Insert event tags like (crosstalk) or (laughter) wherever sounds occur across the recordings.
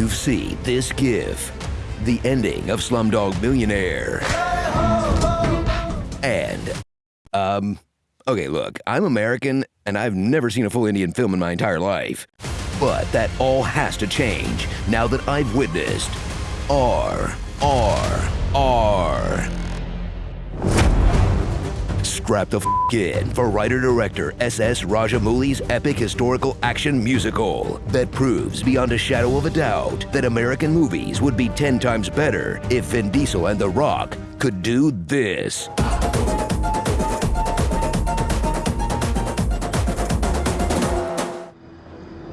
you've seen this gif, the ending of Slumdog Millionaire. And, um, okay, look, I'm American and I've never seen a full Indian film in my entire life. But that all has to change now that I've witnessed R, R, R. Strap the f in for writer-director S.S. Rajamouli's epic historical action musical that proves beyond a shadow of a doubt that American movies would be 10 times better if Vin Diesel and The Rock could do this.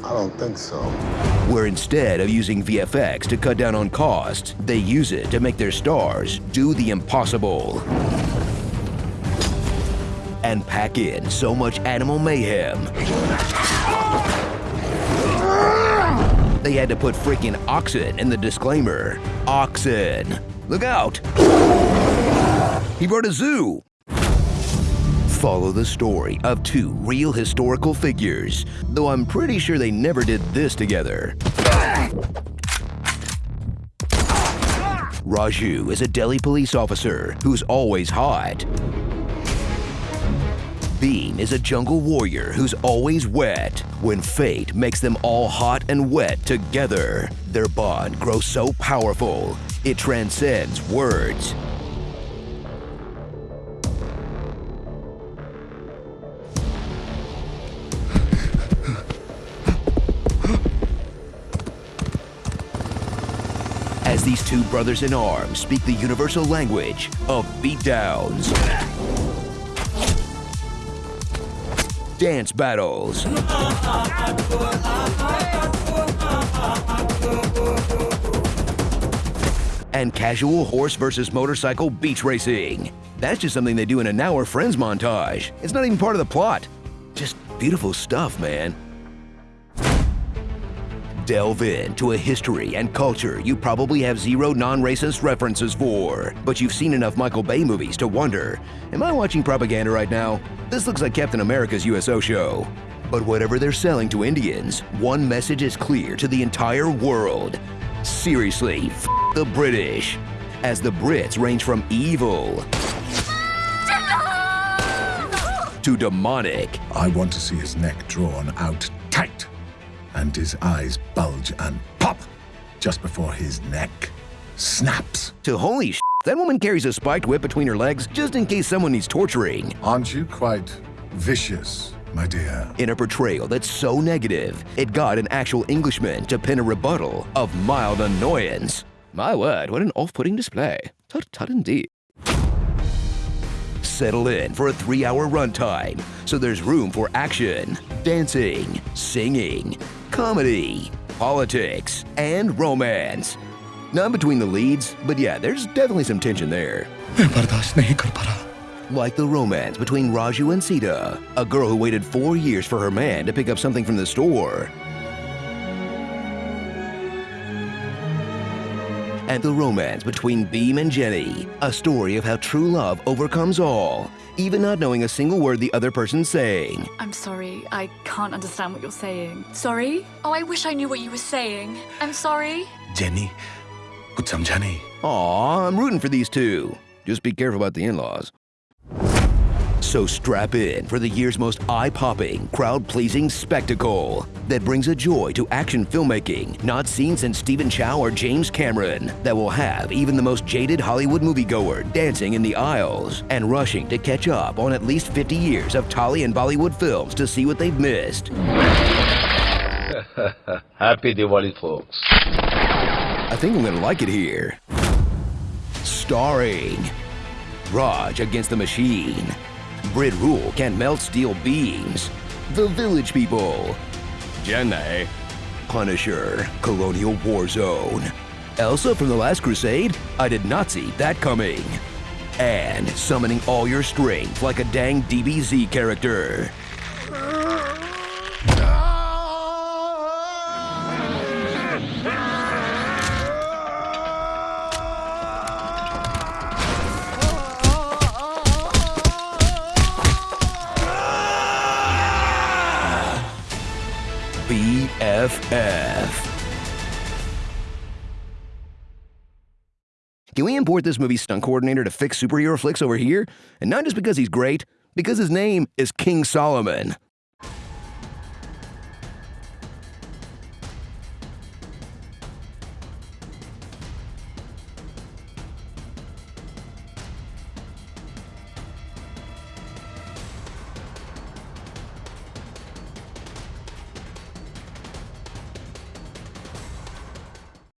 I don't think so. Where instead of using VFX to cut down on costs, they use it to make their stars do the impossible. And pack in so much animal mayhem. They had to put freaking oxen in the disclaimer. Oxen. Look out! He brought a zoo. Follow the story of two real historical figures, though I'm pretty sure they never did this together. Raju is a Delhi police officer who's always hot. Bheem is a jungle warrior who's always wet. When fate makes them all hot and wet together, their bond grows so powerful, it transcends words. as these two brothers in arms speak the universal language of beatdowns, dance battles, and casual horse versus motorcycle beach racing. That's just something they do in a Now We're Friends montage. It's not even part of the plot. Just beautiful stuff, man delve into a history and culture you probably have zero non-racist references for. But you've seen enough Michael Bay movies to wonder, am I watching propaganda right now? This looks like Captain America's USO show. But whatever they're selling to Indians, one message is clear to the entire world. Seriously, the British. As the Brits range from evil to demonic. I want to see his neck drawn out tight and his eyes bulge and pop just before his neck snaps. To holy sh! That woman carries a spiked whip between her legs just in case someone needs torturing. Aren't you quite vicious, my dear? In a portrayal that's so negative, it got an actual Englishman to pen a rebuttal of mild annoyance. My word, what an off-putting display. Tut tut indeed. Settle in for a three-hour runtime, so there's room for action, dancing, singing, comedy, politics, and romance. Not between the leads, but yeah, there's definitely some tension there. Like the romance between Raju and Sita, a girl who waited four years for her man to pick up something from the store. and the romance between Bheem and Jenny. A story of how true love overcomes all, even not knowing a single word the other person's saying. I'm sorry, I can't understand what you're saying. Sorry? Oh, I wish I knew what you were saying. I'm sorry. Jenny, good Jenny. Aw, I'm rooting for these two. Just be careful about the in-laws. So strap in for the year's most eye-popping, crowd-pleasing spectacle that brings a joy to action filmmaking not seen since Stephen Chow or James Cameron that will have even the most jaded Hollywood moviegoer dancing in the aisles and rushing to catch up on at least 50 years of Tolly and Bollywood films to see what they've missed. (laughs) Happy Diwali, folks. I think I'm gonna like it here. Starring Raj against the Machine. Brit Rule can melt steel beams. The Village People. Jannai. Punisher. Colonial War Zone. Elsa from The Last Crusade? I did not see that coming. And summoning all your strength like a dang DBZ character. FF. Can we import this movie stunt coordinator to fix superhero flicks over here? And not just because he's great, because his name is King Solomon.